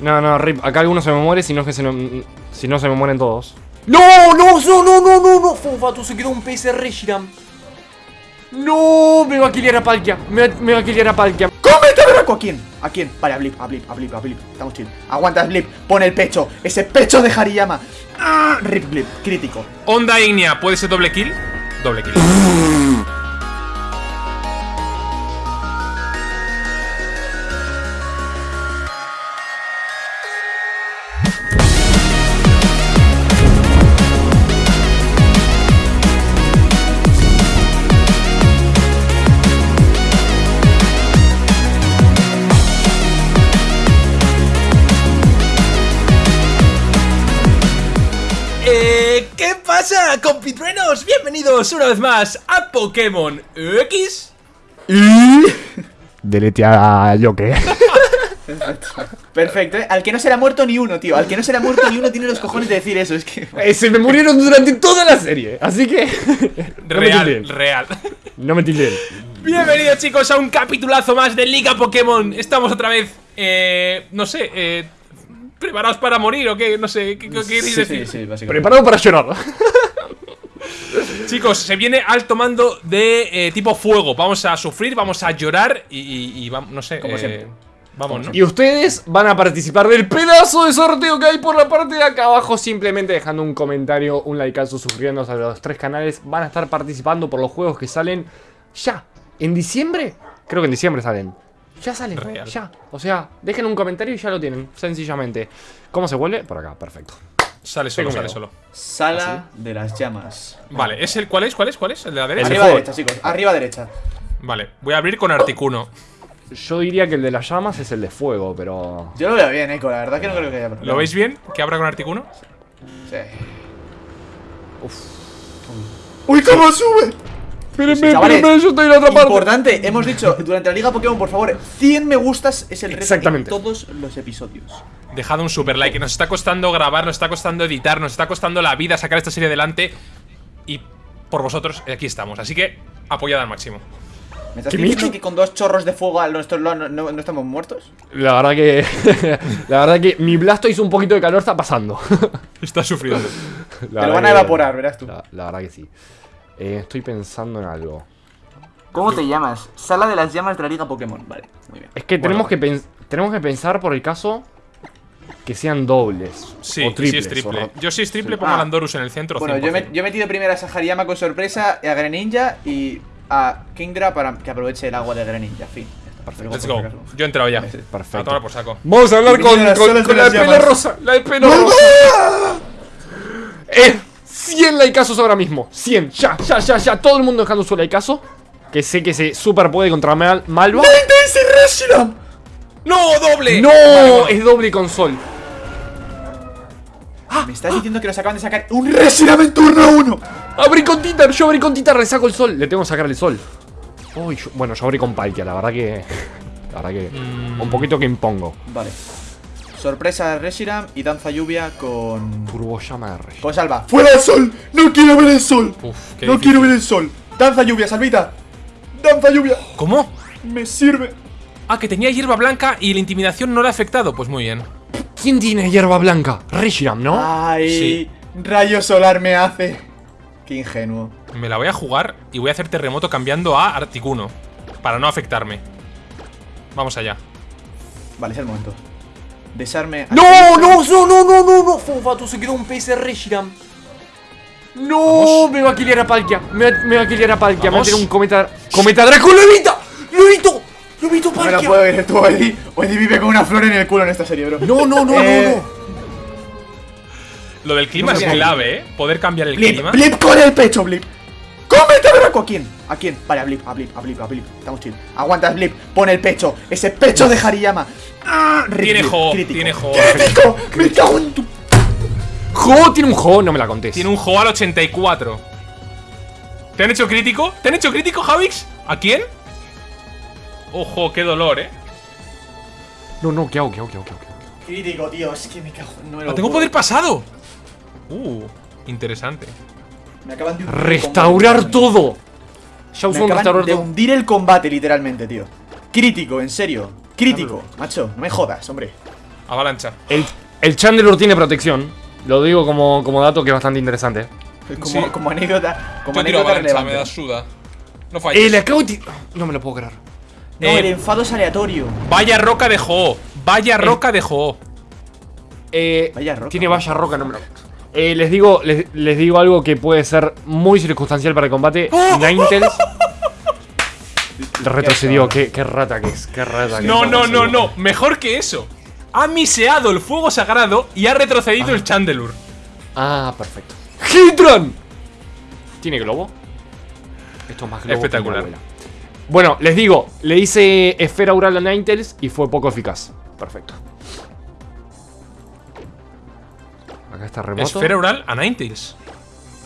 No, no, Rip, acá alguno se me muere, si no es que se me, si no se me mueren todos. ¡No! ¡No! ¡No! ¡No! ¡No! ¡No! ¡No! Fofato se quedó un PS Reshiram. ¡No! Me va a killar a Palkia. Me, va- me va a killar a Palkia. ¡Cómete a Draco! ¿A quién? ¿A quién? Vale, a Blip, a Blip, a Blip, a Blip. Estamos chill. Aguantas, Blip. Pon el pecho. Ese pecho de Hariyama. ¡Ah! Rip Blip. Crítico. Onda Ignea, ¿puede ser doble kill? Doble kill. pasa, compitruenos? Bienvenidos una vez más a Pokémon X. Delete a yo que. Perfecto, ¿eh? Al que no se le ha muerto ni uno, tío. Al que no se le ha muerto ni uno tiene los cojones de decir eso. Es que. Eh, se me murieron durante toda la serie. Así que. no me Real, real. No me tilden. Bienvenidos chicos a un capitulazo más de Liga Pokémon. Estamos otra vez, eh, no sé, eh, preparados para morir o qué, no sé, ¿qué, qué queréis Sí, decir? sí, sí, básicamente. Preparado para llorar. Chicos, se viene alto mando de eh, tipo fuego. Vamos a sufrir, vamos a llorar y, y- y vamos, no sé, Como eh, siempre. vamos, ¿no? Y ustedes van a participar del pedazo de sorteo que hay por la parte de acá abajo. Simplemente dejando un comentario, un likeazo, suscribiéndose a los tres canales. Van a estar participando por los juegos que salen ya. ¿En diciembre? Creo que en diciembre salen. Ya salen, Real. ya. O sea, dejen un comentario y ya lo tienen, sencillamente. ¿Cómo se vuelve? Por acá, perfecto. Sale solo, sale solo. Sala de las llamas. Vale, ¿es el cuál es? ¿Cuál es? ¿Cuál es? ¿El de la derecha? De Arriba derecha, chicos. Arriba derecha. Vale, voy a abrir con Articuno. Yo diría que el de las llamas es el de fuego, pero. Yo lo veo bien, Eco. La verdad que no creo que haya problema. ¿Lo veis bien? ¿Que abra con Articuno? Sí. ¡Uy, cómo sube! Espérenme, Chavales, espérenme, yo estoy en la otra parte. Importante, hemos dicho durante la Liga Pokémon, por favor, 100 me gustas es el reto Exactamente. en todos los episodios. Dejad un super like. Nos está costando grabar, nos está costando editar, nos está costando la vida sacar esta serie adelante. Y por vosotros, aquí estamos. Así que apoyad al máximo. ¿Me estás ¿Qué diciendo que con dos chorros de fuego lado no, no- no estamos muertos? La verdad que. la verdad que mi Blastoise un poquito de calor está pasando. Está sufriendo. La Te lo van a evaporar, verás tú. La, la verdad que sí. Eh, estoy pensando en algo. ¿Cómo te llamas? Sala de las llamas de la Liga Pokémon. Vale, muy bien. Es que Bueno, tenemos, que pens- tenemos que pensar por el caso que sean dobles. Sí, o sí triples. es triple. o Yo si es triple Sí. pongo a Ah. Landorus en el centro. Bueno, yo, 100%. me- yo he metido primero a Sahariyama con sorpresa, a Greninja y a Kingdra para que aproveche el agua de Greninja. Fin. Perfecto. Let's go. Yo he entrado ya. Perfecto. A tomar por saco. Vamos a hablar con, con- con la de pelo rosa. La de pelo rosa. Eh, 100 likeazos ahora mismo. 100. Ya, ya, ya, ya. Todo el mundo dejando su likeazo. Que sé que se super puede contra Mal Malva. ¡Ese Reshiram! ¡No, doble! ¡No! Es doble con sol. Me estás diciendo que nos acaban de sacar un Reshiram en turno 1. Abrí con Titar, yo abrí con Titar, le saco el sol. Le tengo que sacar el sol. Uy, yo- bueno, yo abrí con Palkia, la verdad que. La verdad que. Mm. Un poquito que impongo. Vale. Sorpresa Reshiram y danza lluvia con. Turbo de. Con salva. ¡Fuera el sol! ¡No quiero ver el sol! Uf, qué ¡No difícil. quiero ver el sol! ¡Danza lluvia, salvita! ¡Danza lluvia! ¿Cómo? ¡Me sirve! Ah, que tenía hierba blanca y la intimidación no le ha afectado. Pues muy bien. ¿Quién tiene hierba blanca? Reshiram, ¿no? ¡Ay! Sí. Rayo solar me hace. Qué ingenuo. Me la voy a jugar y voy a hacer terremoto cambiando a Articuno. Para no afectarme. Vamos allá. Vale, es el momento. Desarme. ¡No, no, no, no, no, no, no! Fofato se quedó un PS Reshiram. ¡No! Vamos. Me va a killar a Palkia. Me, va- me va a killar a Palkia. Me va a Vamos. tirar un cometa. ¡Cometa Draco! ¡Lo evito! ¡Lo evito! ¡Lo evito, No me lo Palkia! puedo ver tú, Eddie. Eddie vive con una flor en el culo en esta serie, bro. No, no, no, Eh, no, no. Lo del clima No es clave, ¿eh? Poder cambiar el Blip, clima. Blip con el pecho, Blip. ¡Cómete a Draco! ¿A quién? ¿A quién? Vale, a Blip, a Blip, a Blip, a Blip. Estamos chill. Aguantas, Blip. Pon el pecho. Ese pecho de Hariyama. ¡Ah! Tiene jo, crítico. tiene jo. ¡Crítico! ¡Me cago en tu. ¡Jo! Tiene un jo, no me la contés. Tiene un juego al 84. ¿Te han hecho crítico? ¿Te han hecho crítico, Javix? ¿A quién? Ojo, qué dolor, ¿eh? No, no, ¿qué hago? ¿Qué hago? ¿Qué hago? ¿Qué hago? Crítico, tío. Es que me cago. No me lo ¡Ah, tengo puedo. poder pasado! Uh, interesante. Me acaban de hundir el ¡Restaurar combate. todo! Ya Me usó un acaban restaurador de todo. hundir el combate, literalmente, tío. Crítico, en serio. Crítico, macho. No me jodas, hombre. Avalancha. El, el Chandelure tiene protección. Lo digo como, como dato que es bastante interesante. Como, Sí. como anécdota. Como Yo tiro anécdota avalancha, me relevante. da suda. No falles. Eh, de ti- No me lo puedo creer. No, Eh, el enfado es aleatorio. Vaya roca de Ho. Vaya roca de Ho. Eh, Vaya roca. Tiene vaya roca, no me lo. Eh, les digo, les, les digo algo que puede ser muy circunstancial para el combate. Ninetales. Retrocedió, qué, qué rata que es, qué rata que No, es. no, no, no. Mejor que eso. Ha miseado el fuego sagrado y ha retrocedido el Chandelure. Ah, perfecto. ¡Hitron! ¿Tiene globo? Esto es más globo. Espectacular. Bueno, les digo, le hice esfera oral a Ninetales y fue poco eficaz. Perfecto. Acá está remoto. Esfera oral a Ninetales.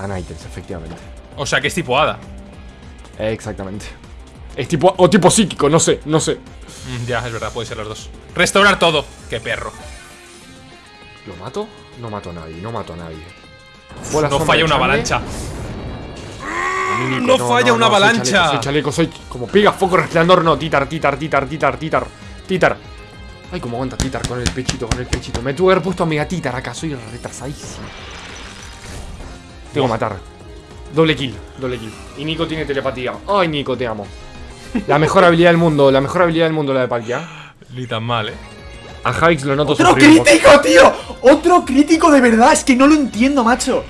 A Ninetales, efectivamente. O sea que es tipo hada. Exactamente. Es tipo. O tipo psíquico, no sé, no sé. Mm, ya, es verdad, puede ser los dos. Restaurar todo. Qué perro. ¿Lo mato? No mato a nadie, no mato a nadie. No falla una avalancha. No falla una avalancha. chaleco, Soy chaleco, soy como piga, foco, resplandor, no, titar, titar, titar, titar, titar, titar. Ay, cómo aguanta titar con el pechito, con el pechito. Me tuve que haber puesto a mega titar acá, soy retrasadísimo. Tengo que matar. Doble kill, doble kill. Y Nico tiene telepatía. Ay, Nico, te amo. La mejor habilidad del mundo, la mejor habilidad del mundo, la de Palkia. Ni tan mal, eh. A Javix lo noto ¡Otro sufrir crítico, tío! ¡Otro crítico de verdad! Es que no lo entiendo, macho.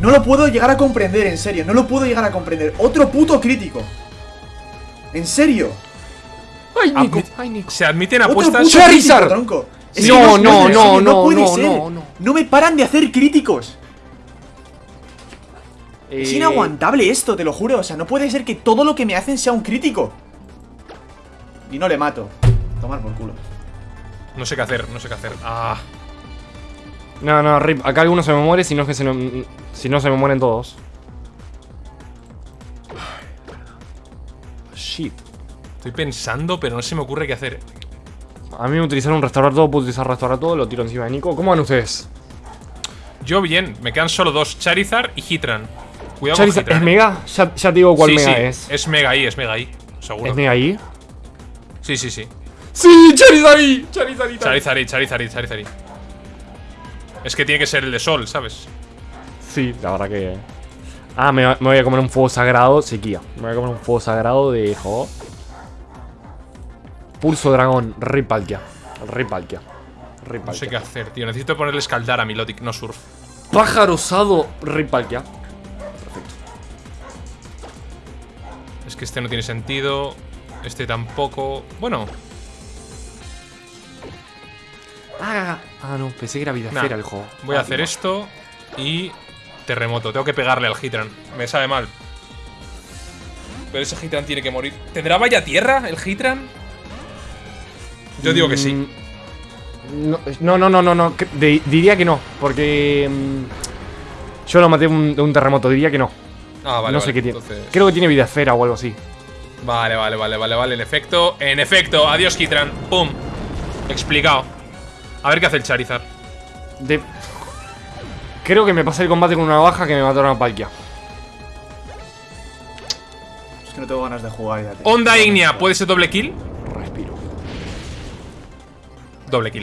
No lo puedo llegar a comprender, en serio. No lo puedo llegar a comprender. Otro puto crítico. En serio. Ay, Nico, Admit- ay, Nico. Se admiten Otro apuestas. puto Charizard. crítico, tronco. Es No, no, no, serio, no, puede no, ser. no, no. No me paran de hacer críticos. Es Eh, inaguantable esto, te lo juro. O sea, no puede ser que todo lo que me hacen sea un crítico. Y no le mato. Tomar por culo. No sé qué hacer, no sé qué hacer. Ah. No, no, Rip, acá alguno se me muere, si no es que se, no- si no se me mueren todos. Shit. Estoy pensando, pero no se me ocurre qué hacer. A mí me utilizaron un restaurar todo, puedo utilizar restaurar todo, lo tiro encima de Nico. ¿Cómo van ustedes? Yo bien, me quedan solo dos, Charizard y Hitran. Cuidado Charizard, con ¿Es Hitran. ¿eh? Mega? Ya, ya te digo cuál Sí, Mega sí, es. Es Mega ahí, es Mega ahí. Seguro. ¿Es Mega ahí? Sí, sí, sí. ¡Sí! ¡Charizard! ¡Charizard ahí! Charizard Charizard Charizard. Es que tiene que ser el de Sol, ¿sabes? Sí, la verdad que... Ah, me, voy a comer un fuego sagrado, sequía. Me voy a comer un fuego sagrado de... Jo. Pulso dragón, Rip Palkia. Rip Palkia. Rip No sé qué hacer, tío. Necesito ponerle escaldar a Milotic, no surf. Pájaro osado, Rip Palkia. Es que este no tiene sentido. Este tampoco. Bueno, Ah, ah, no, pensé que era vida Nah, el juego. voy a Ah, hacer no. esto y terremoto. Tengo que pegarle al Hitran. Me sabe mal. Pero ese Hitran tiene que morir. ¿Tendrá vaya tierra el Hitran? Yo digo que sí. Mm, No, no, no, no, no. diría que no, porque mm, yo lo maté de un, terremoto, diría que no. Ah, vale. no vale, sé qué tiene. Creo que tiene vida esfera o algo así. Vale, vale, vale, vale, vale. En efecto, en efecto. Adiós, Hitran. Pum. Explicado. A ver qué hace el Charizard. De... Creo que me pasé el combate con una baja que me mataron a Palkia. Es que no tengo ganas de jugar ya. Onda Ignea, ¿puede ser doble kill? Doble kill.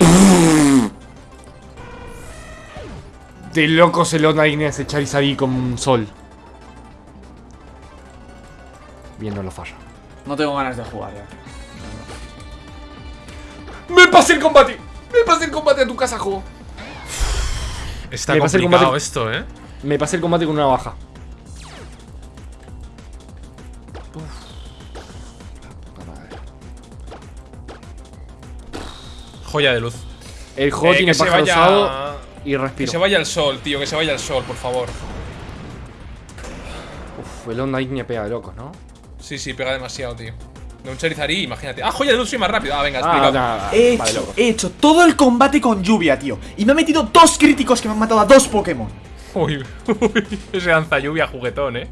De locos el Onda Ignea ese Charizard ahí con un sol. Bien, no lo falla. No tengo ganas de jugar ya. ¡Me pasé el combate! ¡Me pasé el combate a tu casa, juego! Está Me el complicado combate. esto, ¿eh? Me pasé el combate con una baja. Joya de luz. El juego Eh, tiene que se vaya- y Que respiro. se vaya el sol, tío, que se vaya el sol, por favor. Uf, el Onda Ignea pega de locos, ¿no? Sí, sí, pega demasiado, tío. De un Charizard y imagínate. Ah, joya de luz, soy más rápido. Ah, venga, Ah, explicado. nada, He vale, hecho, loco. he hecho todo el combate con lluvia, tío. Y me ha metido dos críticos que me han matado a dos Pokémon. Uy, uy, ese lanza lluvia juguetón, eh.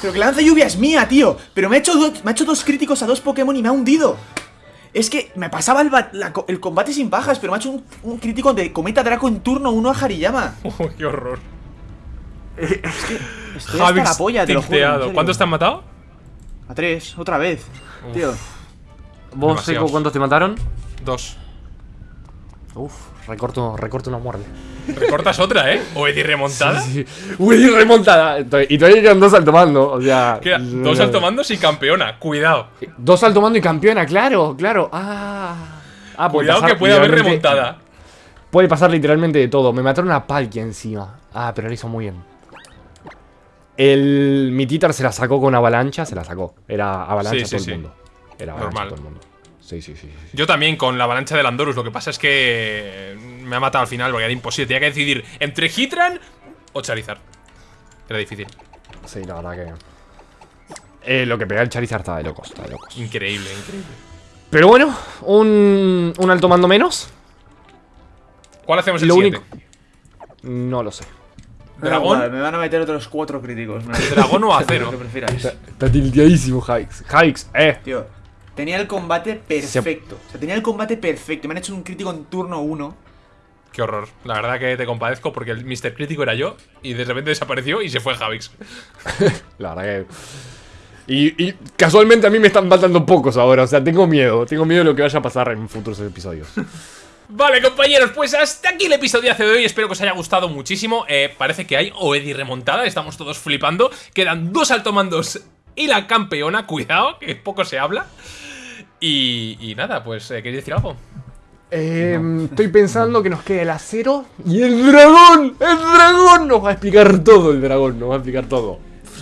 Pero que la lanza lluvia es mía, tío. Pero me ha, hecho me ha hecho dos críticos a dos Pokémon y me ha hundido. Es que me pasaba el, la el combate sin bajas, pero me ha hecho un, un crítico de Cometa Draco en turno 1 a Hariyama. Uy, qué horror. Estoy hasta Javix la polla, te lo juro. ¿Cuántos te han matado? A tres, otra vez. Tío. ¿Vos. Seco, cuántos te mataron? Dos. Uf, recorto, recorto una muerte. Recortas otra, ¿eh? O Eddie remontada. Sí. Uy, remontada. Y todavía quedan dos altomando. O sea. Queda dos altomandos y campeona. Cuidado. Dos altomando y campeona, claro, claro. Ah. Ah, Cuidado pasar que puede haber remontada. Puede pasar literalmente de todo. Me mataron a Palkia encima. Ah, pero lo hizo muy bien. El. Mi Titar se la sacó con avalancha, se la sacó. Era avalancha Sí, sí, todo sí. el mundo. Era avalancha Normal. todo el mundo. Sí, sí, sí. sí, sí. Yo también con la avalancha del Andorus. Lo que pasa es que me ha matado al final porque era imposible. Tenía que decidir entre Hitran o Charizard. Era difícil. Sí, la verdad que. Eh, lo que pega el Charizard estaba de locos, estaba de locos. Increíble, increíble. Pero bueno, un. Un alto mando menos. ¿Cuál hacemos el Lo siguiente? No lo sé. ¿Dragón? Me van a meter otros cuatro críticos. ¿Dragón o acero? Prefiráis. Está tildeadísimo, Hikes. Hikes, eh. Tío, tenía el combate perfecto. O sea, tenía el combate perfecto. Me han hecho un crítico en turno 1. Qué horror. La verdad que te compadezco porque el Mr. Crítico era yo y de repente desapareció y se fue Javix. La verdad que. Y, y casualmente a mí me están faltando pocos ahora. O sea, tengo miedo. Tengo miedo de lo que vaya a pasar en futuros episodios. Vale, compañeros, pues hasta aquí el episodio de hoy. Espero que os haya gustado muchísimo. Eh, parece que hay Oedi remontada, estamos todos flipando. Quedan dos altomandos y la campeona, cuidado, que poco se habla. Y, y nada, pues, eh, ¿queréis decir algo? Eh, Estoy pensando que nos queda el acero y el dragón. El dragón nos va a explicar todo. El dragón nos va a explicar todo.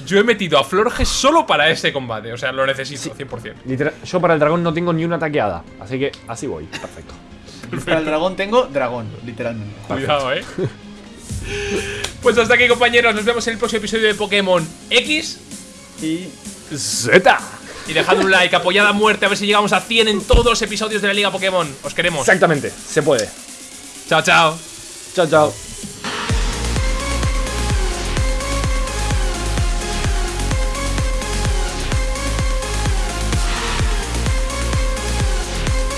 Yo he metido a Florges solo para ese combate, o sea, lo necesito, 100%. Literal- yo para el dragón no tengo ni una taqueada. Así que así voy. Perfecto. Para el dragón tengo dragón, literalmente. Cuidado, eh. Pues hasta aquí, compañeros. Nos vemos en el próximo episodio de Pokémon X. Y Z. Y dejad un like, apoyad a muerte, a ver si llegamos a 100 en todos los episodios de la Liga Pokémon. Os queremos. Exactamente. Se puede. Chao, chao. Chao, chao.